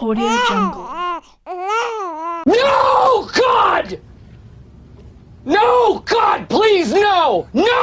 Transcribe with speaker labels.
Speaker 1: Audio Jungle.
Speaker 2: No, God! No, God, please, no! No!